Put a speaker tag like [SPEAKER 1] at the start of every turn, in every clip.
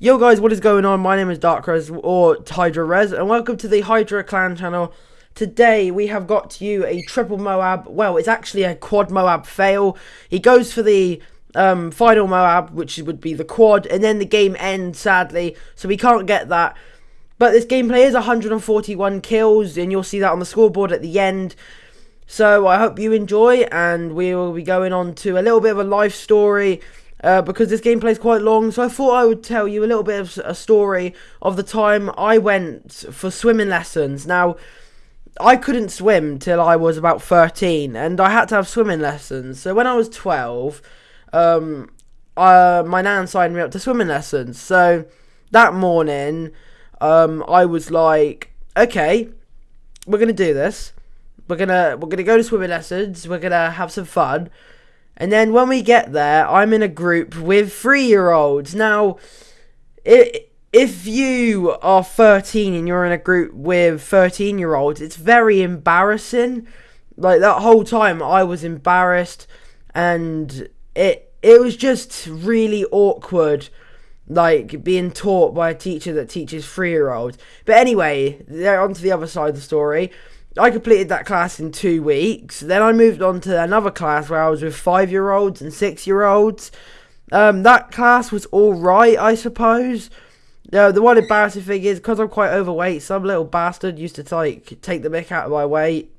[SPEAKER 1] Yo guys, what is going on? My name is Darkrez or Hydra Rez and welcome to the Hydra Clan channel. Today we have got to you a triple Moab, well it's actually a quad Moab fail. He goes for the um, final Moab which would be the quad and then the game ends sadly so we can't get that. But this gameplay is 141 kills and you'll see that on the scoreboard at the end. So I hope you enjoy and we will be going on to a little bit of a life story uh, because this gameplay is quite long. So I thought I would tell you a little bit of a story of the time I went for swimming lessons. Now, I couldn't swim till I was about 13, and I had to have swimming lessons. So when I was 12, um, uh, my nan signed me up to swimming lessons. So that morning, um, I was like, okay, we're gonna do this. We're gonna we're gonna go to swimming lessons. We're gonna have some fun. And then when we get there, I'm in a group with three year olds. Now, if you are 13 and you're in a group with 13 year olds, it's very embarrassing. Like that whole time, I was embarrassed, and it it was just really awkward. Like being taught by a teacher that teaches three year olds. But anyway, on to the other side of the story. I completed that class in two weeks. Then I moved on to another class where I was with five year olds and six year olds. Um, that class was alright, I suppose. Uh, the one embarrassing thing is because I'm quite overweight, some little bastard used to like take the mick out of my weight.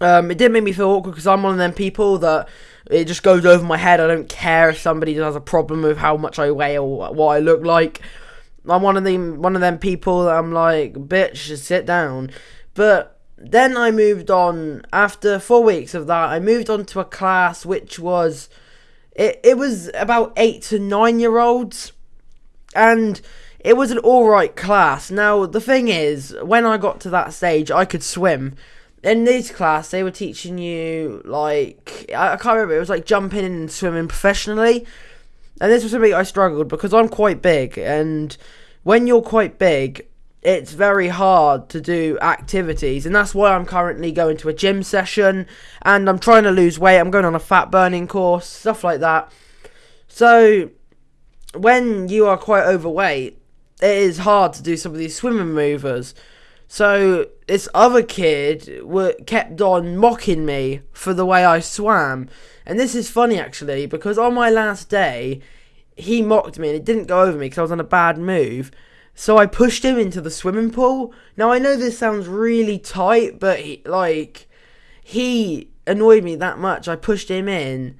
[SPEAKER 1] Um, it did make me feel awkward because I'm one of them people that it just goes over my head. I don't care if somebody has a problem with how much I weigh or what I look like. I'm one of them one of them people that I'm like, bitch, just sit down. But then I moved on after four weeks of that. I moved on to a class which was it. It was about eight to nine year olds, and it was an all right class. Now the thing is, when I got to that stage, I could swim. In this class, they were teaching you like I can't remember. It was like jumping and swimming professionally, and this was something I struggled because I'm quite big, and when you're quite big, it's very hard to do activities and that's why I'm currently going to a gym session and I'm trying to lose weight. I'm going on a fat burning course stuff like that. So when you are quite overweight it is hard to do some of these swimming maneuvers. So this other kid were kept on mocking me for the way I swam. And this is funny actually because on my last day he mocked me and it didn't go over me because I was on a bad move so I pushed him into the swimming pool. Now I know this sounds really tight, but he, like he annoyed me that much. I pushed him in,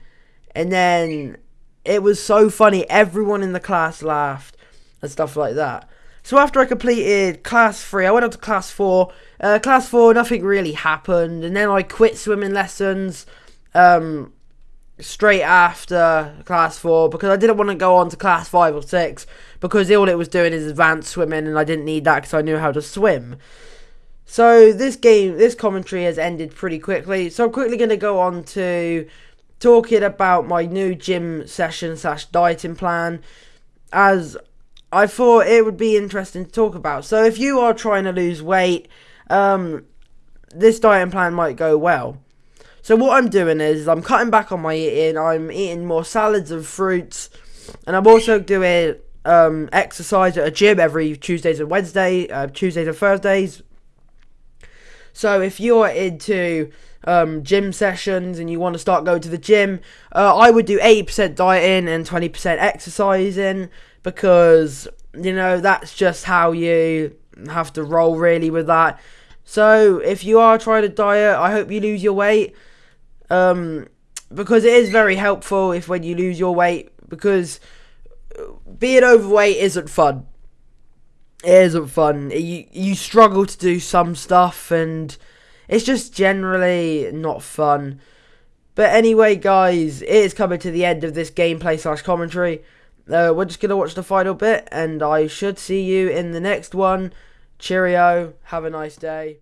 [SPEAKER 1] and then it was so funny. Everyone in the class laughed and stuff like that. So after I completed class three, I went up to class four. Uh, class four, nothing really happened, and then I quit swimming lessons. Um, straight after class four because I didn't want to go on to class five or six because all it was doing is advanced swimming and I didn't need that because I knew how to swim. So this game, this commentary has ended pretty quickly. So I'm quickly going to go on to talking about my new gym session slash dieting plan as I thought it would be interesting to talk about. So if you are trying to lose weight, um, this dieting plan might go well. So what I'm doing is I'm cutting back on my eating. I'm eating more salads and fruits, and I'm also doing um, exercise at a gym every Tuesdays and Wednesday, uh, Tuesdays and Thursdays. So if you're into um, gym sessions and you want to start going to the gym, uh, I would do 80% dieting and 20% exercising because you know that's just how you have to roll really with that. So if you are trying to diet, I hope you lose your weight um, because it is very helpful if when you lose your weight because being overweight isn't fun. It isn't fun. You you struggle to do some stuff and it's just generally not fun. But anyway, guys, it is coming to the end of this gameplay slash commentary. Uh, we're just gonna watch the final bit, and I should see you in the next one. Cheerio. Have a nice day.